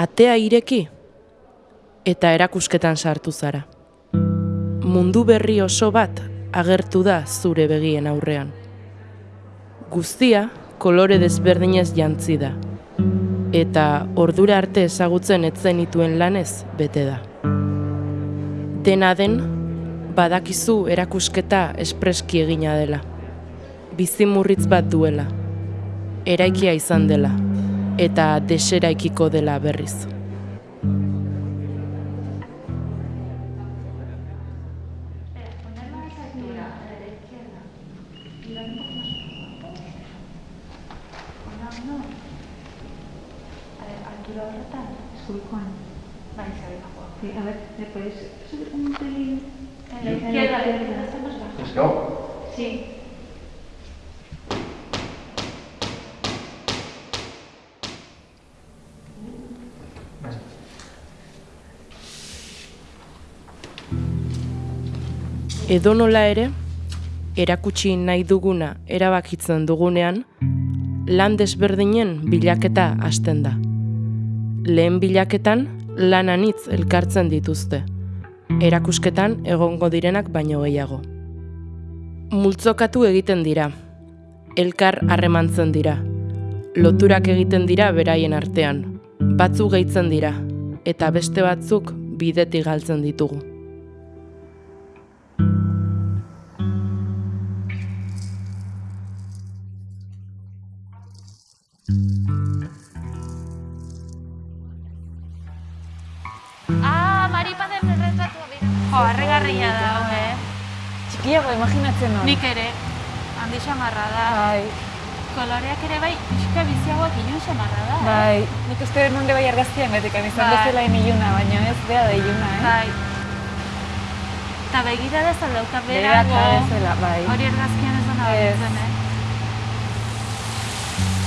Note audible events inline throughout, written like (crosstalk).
Atea ireki eta erakusketan sartu zara. Mundu berri oso bat agertu da zure begien aurrean. Guztia kolore desberdinez jantzi da. Eta ordura arte ezagutzen etzen ituen lanez bete da. Dena den, badakizu erakusketa espreski egina dela. Bizi murritz bat duela. Eraikia izan dela. Eta deseraikiko dela berriz. altura horretan, eskuikoan. Bai, zabekoa. Sí, Sí. Edonola ere, erakutsi nahi duguna erabakitzen dugunean, lan desberdinen bilaketa hasten da. Lehen bilaketan lan anitz elkartzen dituzte. Erakusketan egongo direnak baino gehiago. Multzokatu egiten dira. Elkar harremantzen dira. Loturak egiten dira beraien artean. Batzu gehitzen dira eta beste batzuk bidetik galtzen ditugu. Jo, harrigarria da, hau, eh? Txikiago imaginatzen hon. Nik ere, handi xamarra da. Bai, Koloreak ere bai, pixka biziagoak ilun xamarra da, eh? bai. Nik uste dut nonde bai argazkian betekan izan Bai. bezala iluna, baina ez bea da iluna, eh? Bai. Eta begira da zaldauka berago. bezala, bai. Hori argazkian ez da Ez. nabartzen, eh?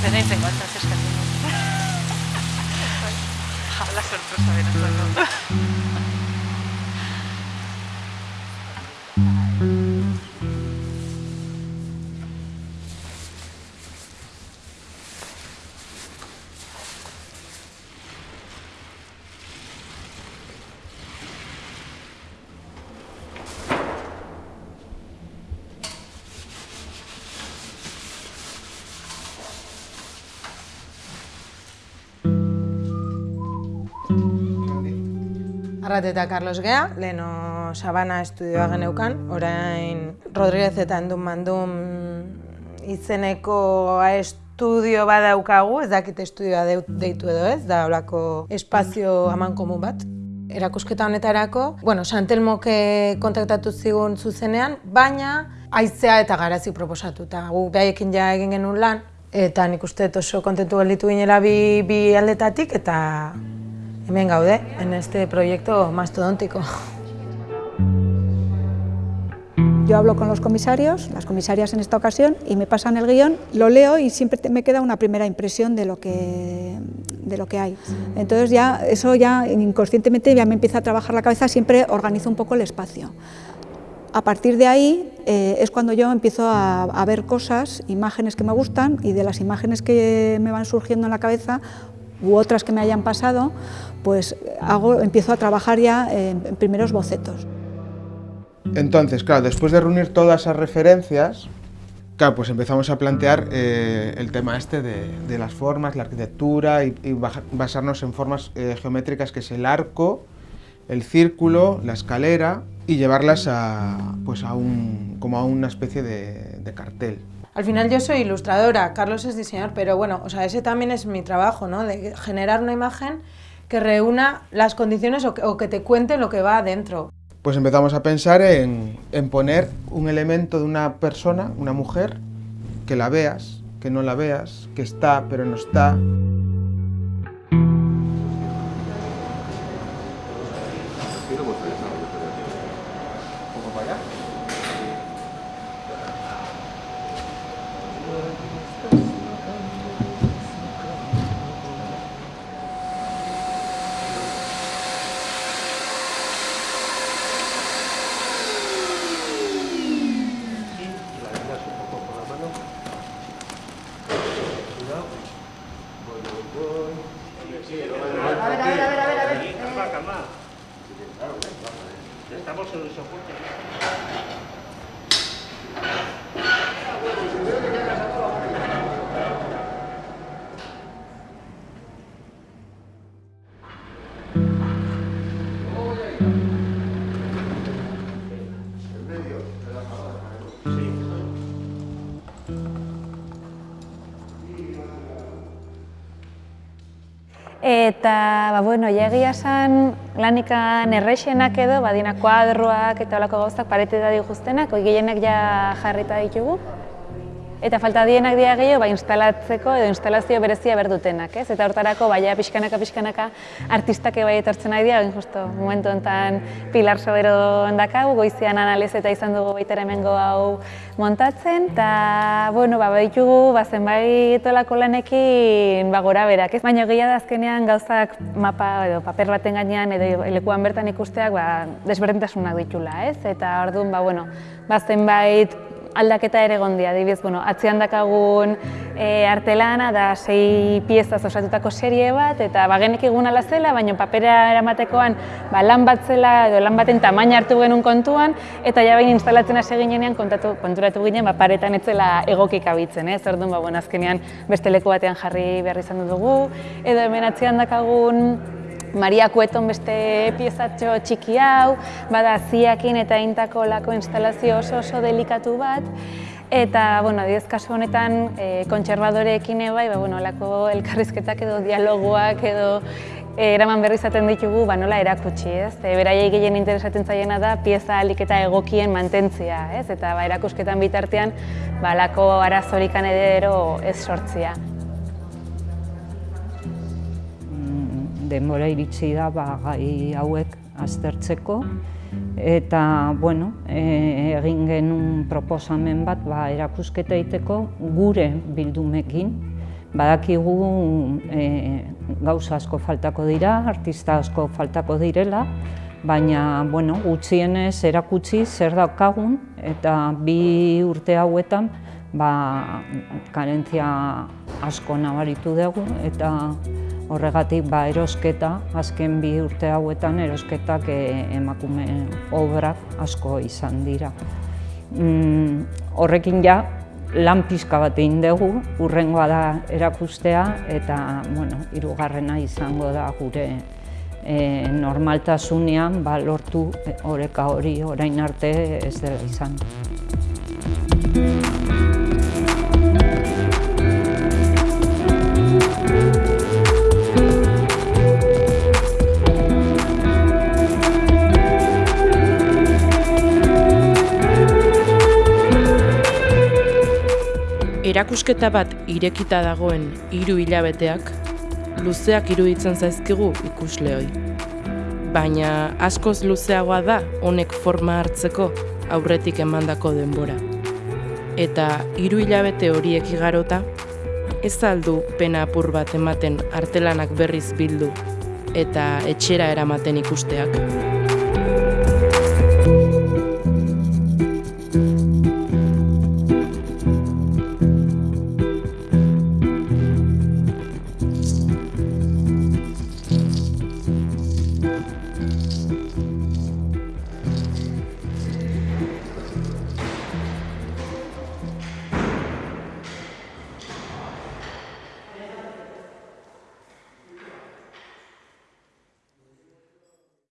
Zena izen guatzaz eskatzen dut. (laughs) Jala sorpresa berantzako. Arrat eta Carlos Gea, leheno Sabana estudioa geneukan, orain Rodríguez eta Endun Mandun izeneko estudio badaukagu, ez dakit estudioa deitu edo ez, da holako espazio aman komun bat. Erakusketa honetarako, bueno, Santelmoke kontaktatu zigun zuzenean, baina haizea eta garazi proposatuta. Gu behaiekin ja egin genuen lan, eta nik uste oso kontentu gelditu ginela bi, bi aldetatik, eta hemen gaude, en este proyecto mastodóntico. Yo hablo con los comisarios, las comisarias en esta ocasión, y me pasan el guion, lo leo y siempre me queda una primera impresión de lo que, de lo que hay. Entonces ya eso ya inconscientemente ya me empieza a trabajar la cabeza, siempre organizo un poco el espacio. A partir de ahí eh, es cuando yo empiezo a, ver cosas, imágenes que me gustan y de las imágenes que me van surgiendo en la cabeza u otras que me hayan pasado, pues hago, empiezo a trabajar ya en primeros bocetos. Entonces, claro, después de reunir todas esas referencias, claro, pues empezamos a plantear eh, el tema este de, las formas, la arquitectura y, basarnos en formas eh, geométricas que es el arco, el círculo, la escalera y llevarlas a, pues a un, como a una especie de, cartel. Al final yo soy ilustradora, Carlos es diseñador, pero bueno, o sea, ese también es mi trabajo, ¿no? De generar una imagen que reúna las condiciones o que te cuente lo que va adentro. Pues empezamos a pensar en, poner un elemento de una persona, una mujer, que la veas, que no la veas, que está pero no está. ver, a ver, a ver, a ver. Calma, calma. Estamos en los soportes. Eta, ba, bueno, egia esan, lanikan errexenak edo, badina kuadroak eta olako gauzak parete da diguztenak, gehienak ja jarrita ditugu. Eta falta dienak dira gehiago, ba, instalatzeko edo instalazio berezia berdutenak, ez? Eta hortarako, baina pixkanaka, pixkanaka, artistak bai etortzen nahi dira, justo, momentu enten Pilar Sobero ondakau, goizian analiz eta izan dugu baita hemengo hau montatzen, eta, bueno, ba, baditugu, ba, zenbait olako lanekin, ba, gora berak, ez? Baina gehiago da azkenean gauzak mapa edo paper baten gainean edo lekuan bertan ikusteak, ba, desberdintasunak ditula, ez? Eta orduan, ba, bueno, ba, zenbait aldaketa ere gondia, adibidez, bueno, atzean dakagun e, artelana da sei piezaz osatutako serie bat, eta bagenek egun ala zela, baina papera eramatekoan ba, lan bat zela, edo lan baten tamaina hartu genuen kontuan, eta ja behin instalatzen hasi ginean kontatu, konturatu ginen, ba, paretan etzela egokik abitzen, ez? Orduan, ba, bueno, azkenean beste leku batean jarri behar izan dugu, edo hemen atzean dakagun Maria Kueton beste piezatxo txiki hau, bada ziakin eta intako lako instalazio oso oso delikatu bat, Eta, bueno, adibidez kasu honetan, e, kontserbadoreekin bai, ba, bueno, lako elkarrizketak edo dialogoak edo e, eraman berri izaten ditugu, ba, nola erakutsi, ez? E, beraiei gehien interesatzen zaiena da pieza alik eta egokien mantentzia, ez? Eta ba, erakusketan bitartean, ba, lako arazorikan edero ez sortzia. Denbora iritsi da ba, gai hauek aztertzeko. Eta bueno, e, egin genuen proposamen bat ba, erakusketa egiteko gure bildumekin. Badakigu e, gauza asko faltako dira, artista asko faltako direla, baina bueno, gutxienez erakutsi zer daukagun. Eta bi urte hauetan ba, karentzia asko nabaritu dugu. Eta Horregatik ba, erosketa, azken bi urte hauetan erosketak e, emakume obrak asko izan dira. Mm, horrekin ja, lan pixka bat egin dugu, urrengoa da erakustea eta bueno, irugarrena izango da gure e, normaltasunean ba, lortu oreka hori orain arte ez dela izan. Erakusketa bat irekita dagoen hiru hilabeteak, luzeak iruditzen zaizkigu ikuslehoi. Baina askoz luzeagoa da honek forma hartzeko aurretik emandako denbora. Eta hiru hilabete horiek igarota, ez aldu pena apur bat ematen artelanak berriz bildu eta etxera eramaten ikusteak.